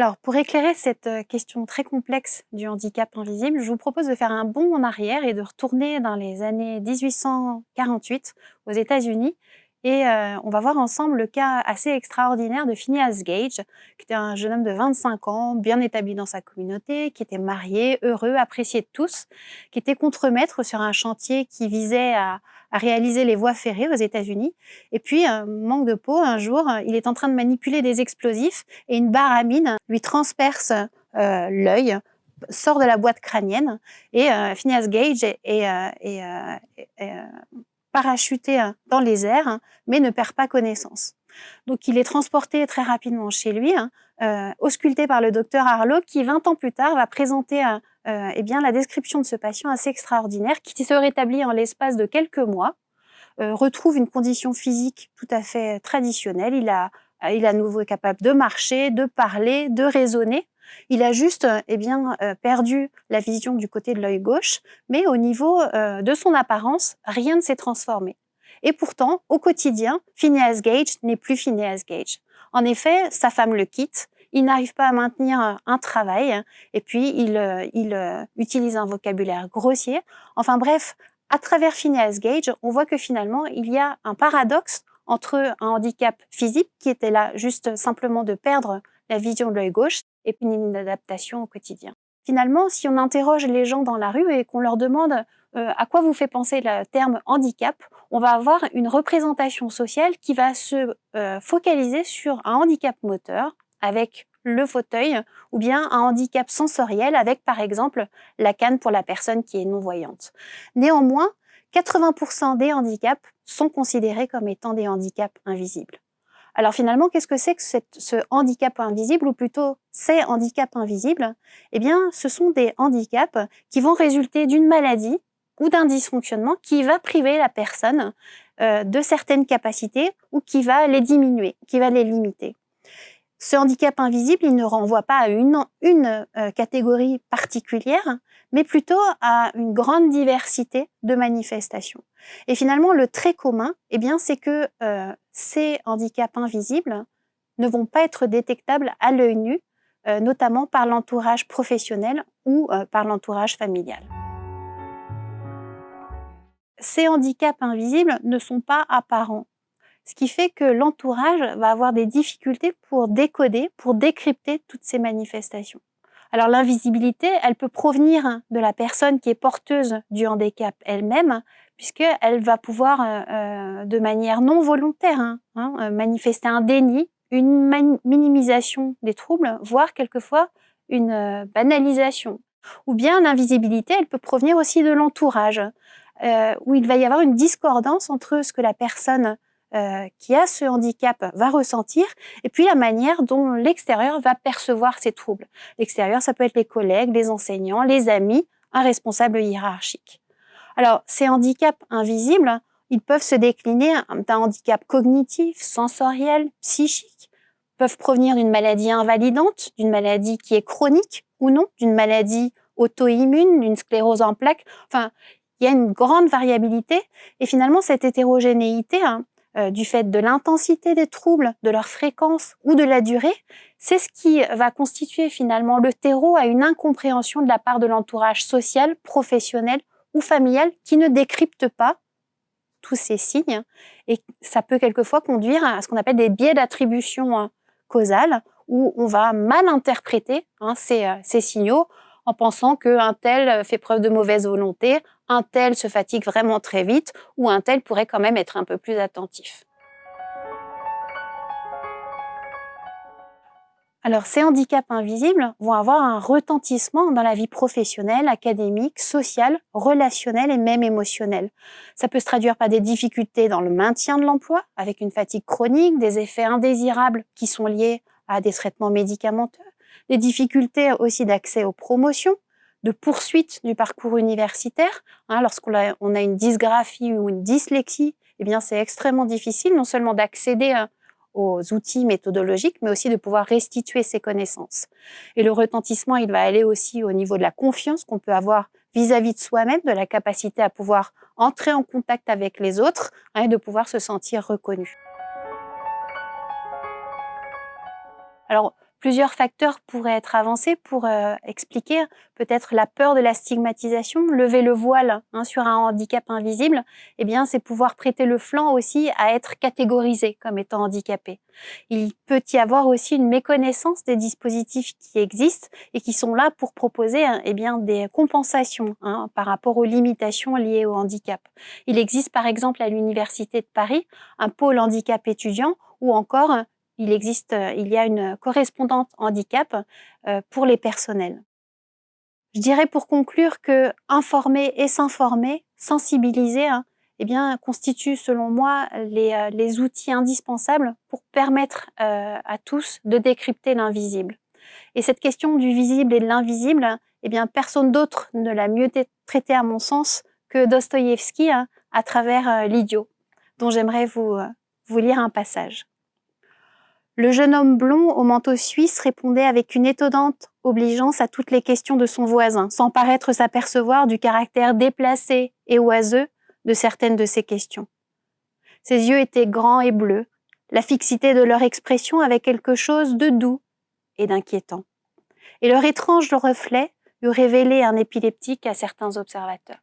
Alors, pour éclairer cette euh, question très complexe du handicap invisible, je vous propose de faire un bond en arrière et de retourner dans les années 1848 aux États-Unis et euh, on va voir ensemble le cas assez extraordinaire de Phineas Gage, qui était un jeune homme de 25 ans, bien établi dans sa communauté, qui était marié, heureux, apprécié de tous, qui était contremaître sur un chantier qui visait à, réaliser les voies ferrées aux États-Unis. Et puis, manque de peau, un jour, il est en train de manipuler des explosifs et une barre à mine lui transperce euh, l'œil sort de la boîte crânienne et euh, Phineas Gage est, est, est parachuté hein, dans les airs, hein, mais ne perd pas connaissance. Donc il est transporté très rapidement chez lui, hein, euh, ausculté par le docteur Harlow, qui 20 ans plus tard va présenter euh, euh, eh bien, la description de ce patient assez extraordinaire, qui se rétablit en l'espace de quelques mois, retrouve une condition physique tout à fait traditionnelle, il, a, il est à nouveau capable de marcher, de parler, de raisonner, il a juste eh bien, euh, perdu la vision du côté de l'œil gauche, mais au niveau euh, de son apparence, rien ne s'est transformé. Et pourtant, au quotidien, Phineas Gage n'est plus Phineas Gage. En effet, sa femme le quitte, il n'arrive pas à maintenir un travail, et puis il, euh, il utilise un vocabulaire grossier. Enfin bref, à travers Phineas Gage, on voit que finalement, il y a un paradoxe entre un handicap physique qui était là juste simplement de perdre la vision de l'œil gauche et une adaptation au quotidien. Finalement, si on interroge les gens dans la rue et qu'on leur demande euh, à quoi vous fait penser le terme handicap, on va avoir une représentation sociale qui va se euh, focaliser sur un handicap moteur avec le fauteuil ou bien un handicap sensoriel avec par exemple la canne pour la personne qui est non-voyante. Néanmoins, 80% des handicaps sont considérés comme étant des handicaps invisibles. Alors finalement, qu'est-ce que c'est que ce handicap invisible, ou plutôt ces handicaps invisibles? Eh bien, ce sont des handicaps qui vont résulter d'une maladie ou d'un dysfonctionnement qui va priver la personne euh, de certaines capacités ou qui va les diminuer, qui va les limiter. Ce handicap invisible, il ne renvoie pas à une, euh, catégorie particulière, mais plutôt à une grande diversité de manifestations. Et finalement, le trait commun, eh bien, c'est que euh, ces handicaps invisibles ne vont pas être détectables à l'œil nu, euh, notamment par l'entourage professionnel ou par l'entourage familial. Ces handicaps invisibles ne sont pas apparents ce qui fait que l'entourage va avoir des difficultés pour décoder, pour décrypter toutes ces manifestations. Alors l'invisibilité, elle peut provenir de la personne qui est porteuse du handicap elle-même, puisqu'elle va pouvoir, euh, euh, de manière non volontaire, hein, hein, euh, manifester un déni, une minimisation des troubles, voire quelquefois une banalisation. Ou bien l'invisibilité, elle peut provenir aussi de l'entourage, où il va y avoir une discordance entre ce que la personne euh, qui a ce handicap va ressentir, et puis la manière dont l'extérieur va percevoir ces troubles. L'extérieur, ça peut être les collègues, les enseignants, les amis, un responsable hiérarchique. Alors, ces handicaps invisibles, ils peuvent se décliner d'un handicap cognitif, sensoriel, psychique, peuvent provenir d'une maladie invalidante, d'une maladie qui est chronique ou non, d'une maladie auto-immune, d'une sclérose en plaques. Enfin, il y a une grande variabilité et finalement cette hétérogénéité, hein, euh, du fait de l'intensité des troubles, de leur fréquence ou de la durée, c'est ce qui va constituer finalement le terreau à une incompréhension de la part de l'entourage social, professionnel ou familial qui ne décrypte pas tous ces signes. Et ça peut quelquefois conduire à ce qu'on appelle des biais d'attribution hein, causale où on va mal interpréter hein, euh, ces signaux en pensant qu'un tel fait preuve de mauvaise volonté, un tel se fatigue vraiment très vite ou un tel pourrait quand même être un peu plus attentif. Alors, ces handicaps invisibles vont avoir un retentissement dans la vie professionnelle, académique, sociale, relationnelle et même émotionnelle. Ça peut se traduire par des difficultés dans le maintien de l'emploi, avec une fatigue chronique, des effets indésirables qui sont liés à des traitements médicamenteux, des difficultés aussi d'accès aux promotions, de poursuite du parcours universitaire. Hein, Lorsqu'on a, une dysgraphie ou une dyslexie, eh bien c'est extrêmement difficile non seulement d'accéder hein, aux outils méthodologiques, mais aussi de pouvoir restituer ses connaissances. Et le retentissement, il va aller aussi au niveau de la confiance qu'on peut avoir vis-à-vis de soi-même, de la capacité à pouvoir entrer en contact avec les autres hein, et de pouvoir se sentir reconnu. Alors, Plusieurs facteurs pourraient être avancés pour euh, expliquer peut-être la peur de la stigmatisation. Lever le voile hein, sur un handicap invisible, eh bien, c'est pouvoir prêter le flanc aussi à être catégorisé comme étant handicapé. Il peut y avoir aussi une méconnaissance des dispositifs qui existent et qui sont là pour proposer hein, eh bien, des compensations hein, par rapport aux limitations liées au handicap. Il existe par exemple à l'Université de Paris un pôle handicap étudiant ou encore il existe, euh, il y a une correspondante handicap euh, pour les personnels. Je dirais pour conclure que informer et s'informer, sensibiliser, hein, eh bien, constitue selon moi les, euh, les outils indispensables pour permettre à tous de décrypter l'invisible. Et cette question du visible et de l'invisible, eh bien, personne d'autre ne l'a mieux traité à mon sens que Dostoïevski hein, à travers L'idiot, dont j'aimerais vous lire un passage. Le jeune homme blond au manteau suisse répondait avec une étonnante obligeance à toutes les questions de son voisin, sans paraître s'apercevoir du caractère déplacé et oiseux de certaines de ses questions. Ses yeux étaient grands et bleus, la fixité de leur expression avait quelque chose de doux et d'inquiétant. Et leur étrange reflet eût révélé un épileptique à certains observateurs.